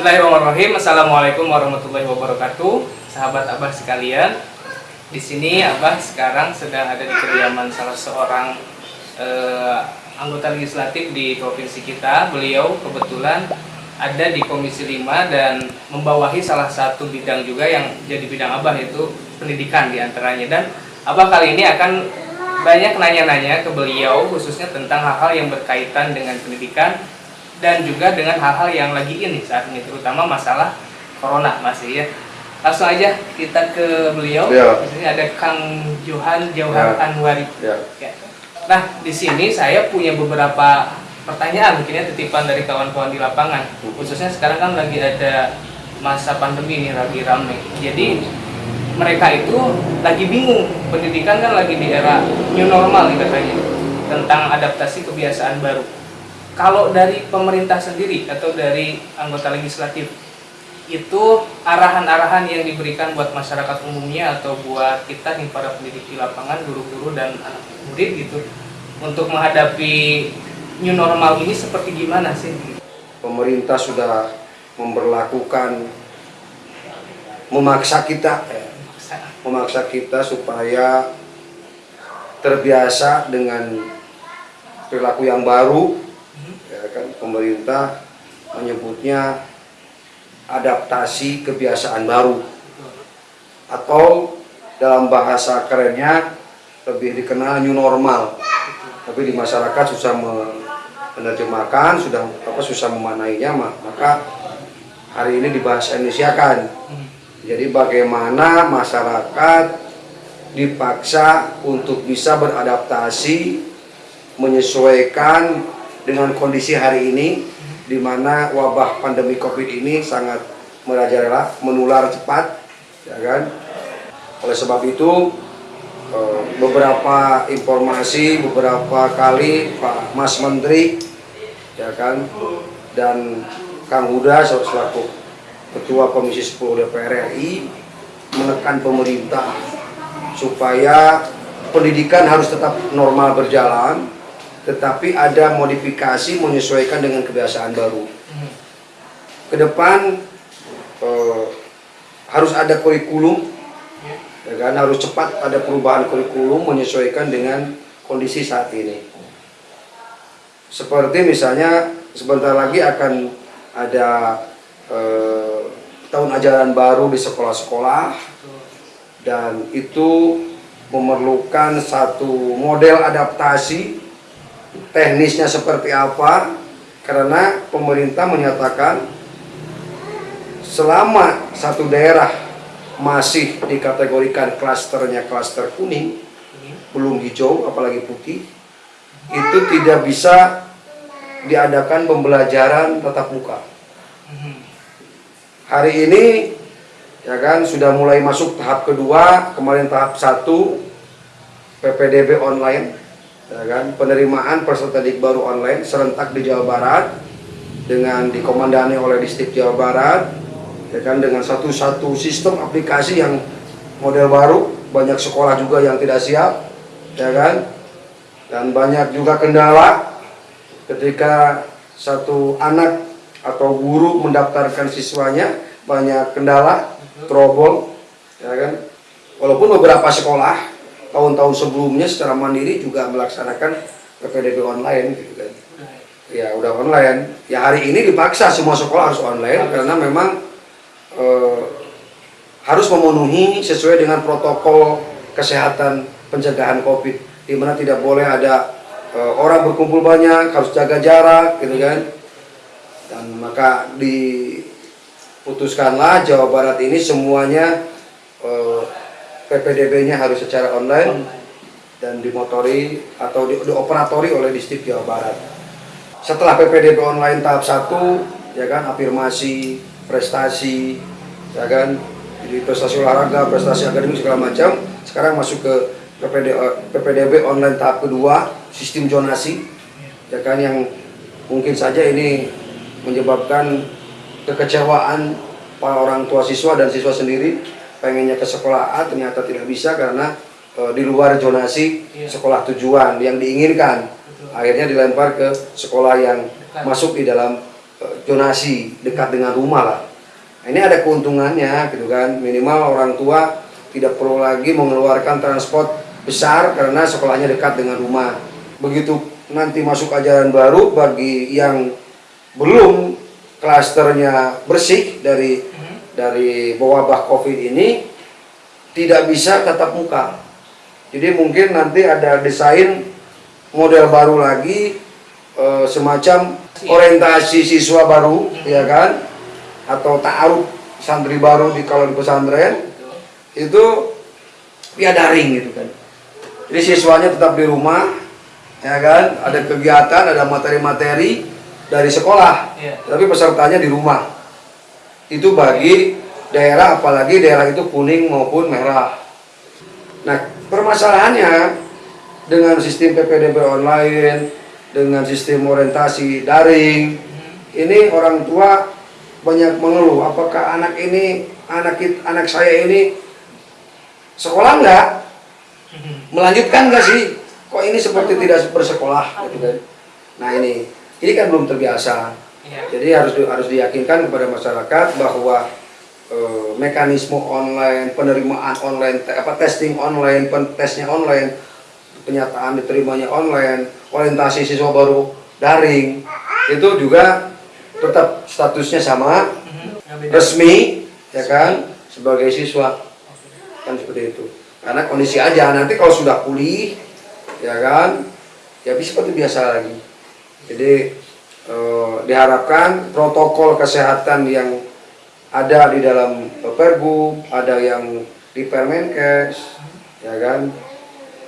Bismillahirrahmanirrahim. Assalamualaikum warahmatullahi wabarakatuh. Sahabat Abah sekalian, di sini Abah sekarang sedang ada di kediaman salah seorang eh, anggota legislatif di provinsi kita. Beliau kebetulan ada di Komisi 5 dan membawahi salah satu bidang juga yang jadi bidang Abah yaitu pendidikan di antaranya. Dan Abah kali ini akan banyak nanya-nanya ke beliau khususnya tentang hal-hal yang berkaitan dengan pendidikan dan juga dengan hal-hal yang lagi ini saat ini terutama masalah corona masih ya langsung aja kita ke beliau Ya. di sini ada Kang Johan Jauhar Ya. Anwari Ya. Ya. nah di sini saya punya beberapa pertanyaan mungkin ya titipan dari kawan-kawan di lapangan khususnya sekarang kan lagi ada masa pandemi ini lagi ramai jadi mereka itu lagi bingung pendidikan kan lagi di era new normal nih katanya tentang adaptasi kebiasaan baru kalau dari pemerintah sendiri atau dari anggota legislatif itu arahan-arahan yang diberikan buat masyarakat umumnya atau buat kita nih para pendidik di lapangan guru-guru dan anak murid gitu untuk menghadapi new normal ini seperti gimana sih? Pemerintah sudah memperlakukan memaksa kita ya, memaksa kita supaya terbiasa dengan perilaku yang baru pemerintah menyebutnya adaptasi kebiasaan baru. Atau dalam bahasa kerennya lebih dikenal new normal. Tapi di masyarakat susah me- menerjemahkan sudah apa susah memanainya ma- maka hari ini dibahas Indonesia kan jadi bagaimana masyarakat dipaksa untuk bisa beradaptasi menyesuaikan dengan kondisi hari ini di mana wabah pandemi Covid ini sangat merajalela, menular cepat, ya kan? Oleh sebab itu eh, beberapa informasi beberapa kali Pak Mas Menteri ya kan dan Kang Huda selaku Ketua Komisi 10 DPR RI menekan pemerintah supaya pendidikan harus tetap normal berjalan tetapi ada modifikasi menyesuaikan dengan kebiasaan baru. Ke depan eh, harus ada kurikulum ya. kan? Harus cepat ada perubahan kurikulum menyesuaikan dengan kondisi saat ini. Seperti misalnya sebentar lagi akan ada eh, tahun ajaran baru di sekolah-sekolah. Dan itu memerlukan satu model adaptasi teknisnya seperti apa karena pemerintah menyatakan selama satu daerah masih dikategorikan klasternya klaster kuning belum hijau apalagi putih itu tidak bisa diadakan pembelajaran tatap muka. Hari ini ya kan sudah mulai masuk tahap kedua kemarin tahap satu PPDB online ya kan? Penerimaan peserta didik baru online serentak di Jawa Barat dengan dikomandani oleh distrik Jawa Barat ya kan? Dengan satu-satu sistem aplikasi yang model baru banyak sekolah juga yang tidak siap ya kan? Dan banyak juga kendala ketika satu anak atau guru mendaftarkan siswanya banyak kendala trouble ya kan? Walaupun beberapa sekolah tahun-tahun sebelumnya secara mandiri juga melaksanakan PPDB online gitu kan. Ya udah online. Ya hari ini dipaksa semua sekolah harus online karena memang eh, harus memenuhi sesuai dengan protokol kesehatan pencegahan COVID di mana tidak boleh ada eh, orang berkumpul banyak harus jaga jarak gitu kan. Dan maka diputuskanlah Jawa Barat ini semuanya eh, PPDB-nya harus secara online dan dimotori atau di, dioperatori oleh distrik Jawa Barat. Setelah PPDB online tahap 1, ya kan afirmasi, prestasi, ya kan jadi prestasi olahraga, prestasi akademik segala macam. Sekarang masuk ke PPD, PPDB online tahap kedua, sistem zonasi, ya kan yang mungkin saja ini menyebabkan kekecewaan para orang tua siswa dan siswa sendiri pengennya ke sekolah A ternyata tidak bisa karena e, di luar zonasi Iya. sekolah tujuan yang diinginkan Betul. akhirnya dilempar ke sekolah yang Dekat. masuk di dalam e, zonasi dekat dengan rumah lah. Nah, ini ada keuntungannya gitu kan. Minimal orang tua tidak perlu lagi mengeluarkan transport besar karena sekolahnya dekat dengan rumah. Begitu nanti masuk ajaran baru bagi yang belum klasternya bersih dari dari wabah Covid ini tidak bisa tatap muka. Jadi mungkin nanti ada desain model baru lagi eh, semacam orientasi siswa baru ya kan atau ta'aruf santri baru di kalau di pesantren itu via daring gitu kan. Jadi siswanya tetap di rumah ya kan, ada kegiatan, ada materi-materi dari sekolah, Iya. tapi pesertanya di rumah. Itu bagi daerah apalagi daerah itu kuning maupun merah. Nah, permasalahannya dengan sistem PPDB online, dengan sistem orientasi daring, ini orang tua banyak mengeluh apakah anak ini anak anak saya ini sekolah enggak? Melanjutkan enggak sih? Kok ini seperti tidak bersekolah? Gitu kan. Nah ini ini kan belum terbiasa Iya. jadi harus harus diyakinkan kepada masyarakat bahwa eh, mekanisme online penerimaan online te- apa testing online pen- tesnya online penyataan diterimanya online orientasi siswa baru daring itu juga tetap statusnya sama beda. resmi ya kan sebagai siswa kan seperti itu karena kondisi aja nanti kalau sudah pulih ya kan ya bisa seperti biasa lagi jadi eh, diharapkan protokol kesehatan yang ada di dalam pergub ada yang di Permenkes ya kan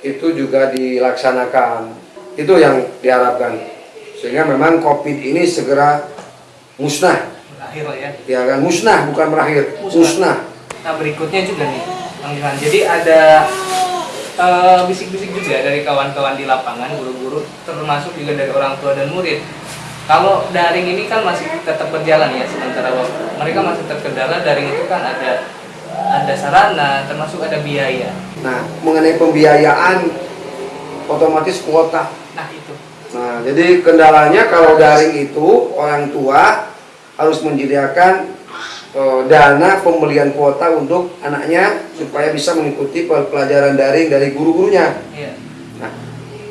itu juga dilaksanakan itu yang diharapkan sehingga memang covid ini segera musnah Berakhir ya. ya kan musnah bukan berakhir Musnah. musnah Nah berikutnya juga nih, Bang. Jadi ada eh, bisik-bisik juga dari kawan-kawan di lapangan, guru-guru, termasuk juga dari orang tua dan murid. Kalau daring ini kan masih tetap berjalan ya, sementara waktu. mereka masih terkendala daring itu kan ada ada sarana, termasuk ada biaya. nah mengenai pembiayaan otomatis kuota Nah itu. nah jadi kendalanya kalau daring itu orang tua harus menyediakan eh, dana pembelian kuota untuk anaknya supaya bisa mengikuti pel- pelajaran daring dari guru-gurunya Iya. Nah,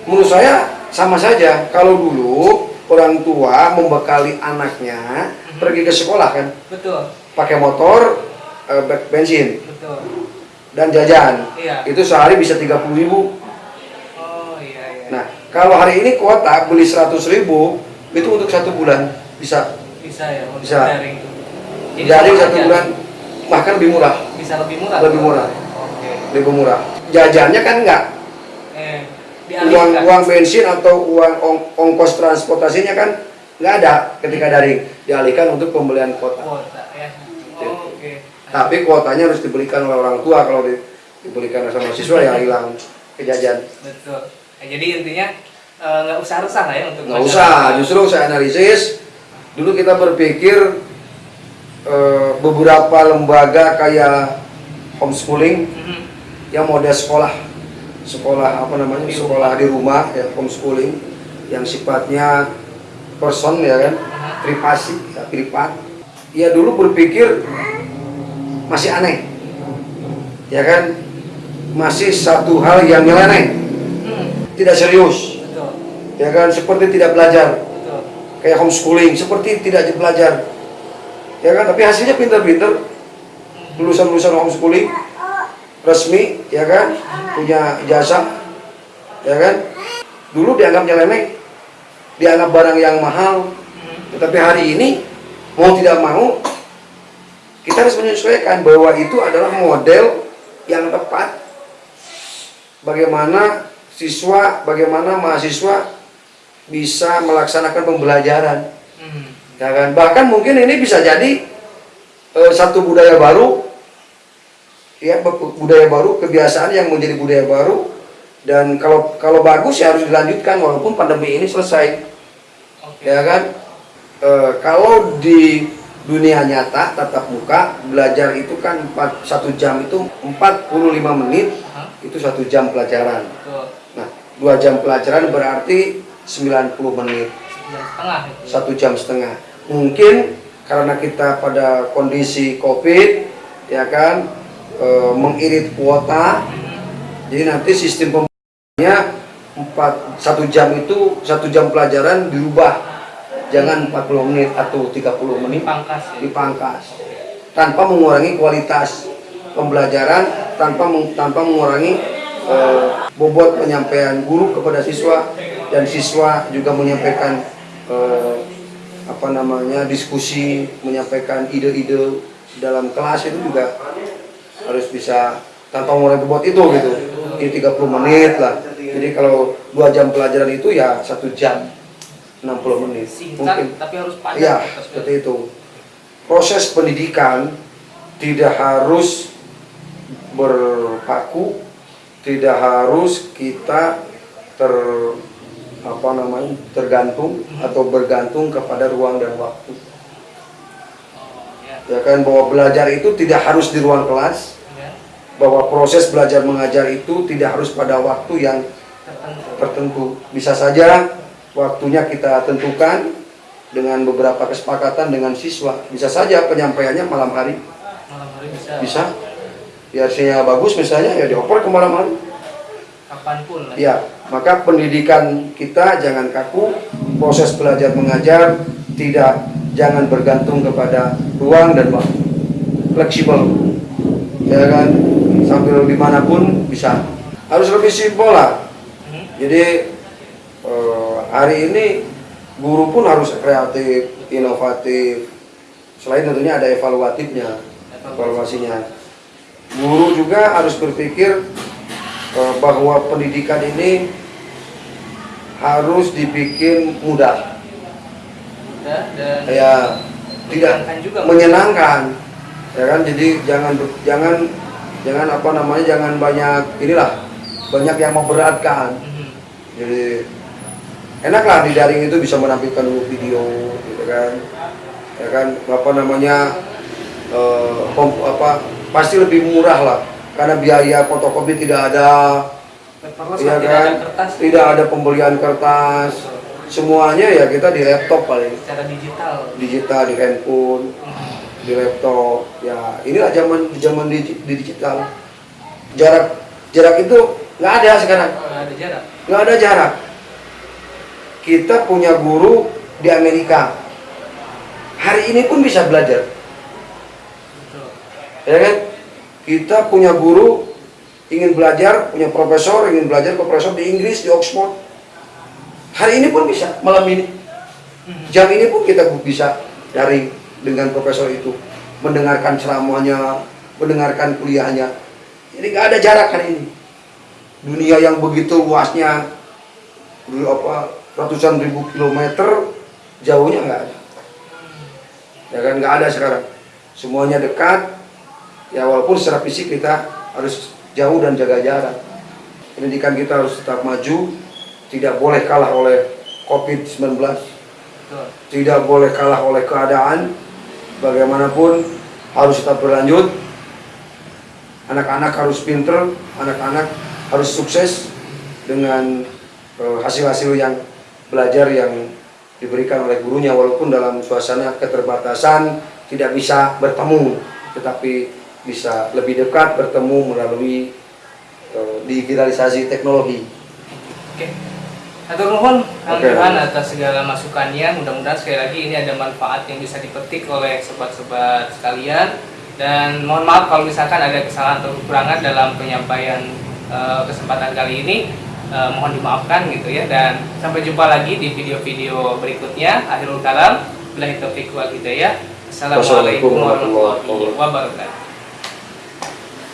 menurut saya sama saja. Kalau dulu orang tua membekali anaknya pergi ke sekolah kan, Betul, pakai motor, eh, be- bensin betul. dan jajan. Iya. Itu sehari bisa 30.000 ribu. Oh iya iya. Nah, kalau hari ini kuota beli 100.000 ribu itu untuk satu bulan bisa bisa ya untuk Bisa. daring. Jadi daring satu aja. bulan bahkan lebih murah, Bisa lebih murah. Lebih murah. Oke. lebih murah. Jajannya kan enggak. Eh, dialihkan. uang bensin atau uang ong- ongkos transportasinya kan nggak ada ketika daring dialihkan untuk pembelian kuota. kuota ya. Oh, Oke. Tapi kuotanya harus dibelikan oleh orang tua kalau di- dibelikan sama siswa ya hilang ke jajan. Betul. Nah, jadi intinya eh, nggak usah resah lah ya untuk Nggak usah, justru saya analisis dulu kita berpikir eh, beberapa lembaga kayak homeschooling Mhm. yang model sekolah sekolah apa namanya sekolah di rumah ya homeschooling yang sifatnya person ya kan privasi ya, privat. Ya dulu berpikir masih aneh ya kan masih satu hal yang nyeleneh tidak serius ya kan seperti tidak belajar kayak homeschooling seperti tidak belajar ya kan tapi hasilnya pinter-pinter lulusan-lulusan homeschooling resmi ya kan? Punya jasa ya kan? Dulu dianggap nyeleneh dianggap barang yang mahal. Tetapi hari ini mau tidak mau kita harus menyesuaikan bahwa itu adalah model yang tepat. Bagaimana siswa bagaimana mahasiswa bisa melaksanakan pembelajaran. Hmm. ya kan? Bahkan mungkin ini bisa jadi eh, satu budaya baru ya bu- budaya baru kebiasaan yang menjadi budaya baru. Dan kalau kalau bagus ya harus dilanjutkan walaupun pandemi ini selesai. Oke. ya kan? Eh, kalau di dunia nyata tatap muka belajar itu kan empat- satu jam itu 45 menit Aha, itu satu jam pelajaran. Betul. nah dua jam pelajaran berarti 90 menit. Itu. satu jam setengah. Mungkin karena kita pada kondisi covid ya kan eh, mengirit kuota. Jadi nanti sistem pembelajarannya empat satu jam itu satu jam pelajaran dirubah. Jangan 40 menit atau 30 menit Dipangkas ya. dipangkas. Tanpa mengurangi kualitas pembelajaran tanpa meng- tanpa mengurangi eh, bobot penyampaian guru kepada siswa dan siswa juga menyampaikan eh, apa namanya diskusi menyampaikan ide-ide dalam kelas itu juga harus bisa tanpa mengurangi bobot itu gitu ini 30 menit lah jadi kalau dua jam pelajaran itu ya satu jam 60 menit Singkat tapi harus. Iya, Terus- seperti itu. Proses pendidikan tidak harus berpaku, tidak harus kita ter apa namanya tergantung atau bergantung kepada ruang dan waktu. Oh, ya. Ya kan bahwa belajar itu tidak harus di ruang kelas, Ya. Bahwa proses belajar mengajar itu tidak harus pada waktu yang Tertentu. Bisa saja waktunya kita tentukan dengan beberapa kesepakatan dengan siswa. Bisa saja penyampaiannya malam hari. Malam hari bisa. Bisa. Biar sinyal bagus misalnya ya dioper ke malam hari. Kapan pun lah. Ya, maka pendidikan kita jangan kaku, proses belajar mengajar tidak jangan bergantung kepada ruang dan waktu. Fleksibel. Ya kan? Sambil di mana pun bisa. Harus lebih simpel lah. Hmm. Jadi eh, hari ini guru pun harus kreatif, inovatif. Selain tentunya ada evaluatifnya, evaluasinya. Guru juga harus berpikir eh, bahwa pendidikan ini harus dibikin mudah, Udah dan ya tidak menyenangkan juga. menyenangkan, ya kan? Jadi jangan jangan jangan apa namanya jangan banyak inilah banyak yang memberatkan. Mhm. jadi enaklah di daring itu bisa menampilkan video gitu kan ya kan apa namanya eh, kom- apa pasti lebih murah lah karena biaya fotokopi tidak ada ya lah, tidak kan ada kertas. tidak ada pembelian kertas semuanya ya kita di laptop paling Secara digital. digital di handphone Mhm. Di laptop ya inilah zaman zaman di, di digital jarak jarak itu nggak ada sekarang Nggak ada jarak. nggak ada jarak. Kita punya guru di Amerika. Hari ini pun bisa belajar, Betul. ya kan? Kita punya guru ingin belajar, punya profesor ingin belajar profesor di Inggris di Oxford. Hari ini pun bisa, malam ini, Mhm. jam ini pun kita bisa daring dengan profesor itu, mendengarkan ceramahnya, mendengarkan kuliahnya. Jadi nggak ada jarak hari ini. Dunia yang begitu luasnya, apa ratusan ribu kilometer, jauhnya nggak ada. Ya kan nggak ada sekarang. Semuanya dekat. Ya walaupun secara fisik kita harus jauh dan jaga jarak. Pendidikan kita harus tetap maju, tidak boleh kalah oleh COVID-19 Betul. tidak boleh kalah oleh keadaan bagaimanapun harus tetap berlanjut. Anak-anak harus pinter anak-anak harus sukses dengan eh, hasil-hasil yang belajar yang diberikan oleh gurunya. Walaupun dalam suasana keterbatasan tidak bisa bertemu tetapi bisa lebih dekat bertemu melalui eh, digitalisasi teknologi. Atur nuhun Kang. Johan atas segala masukannya. Mudah-mudahan sekali lagi ini ada manfaat yang bisa dipetik oleh sobat-sobat sekalian. Dan mohon maaf kalau misalkan ada kesalahan atau kekurangan dalam penyampaian eh, kesempatan kali ini. Eh, mohon dimaafkan gitu ya. Dan sampai jumpa lagi di video-video berikutnya. Akhirul kalam. Wal hidayah. Assalamualaikum warahmatullahi wabarakatuh.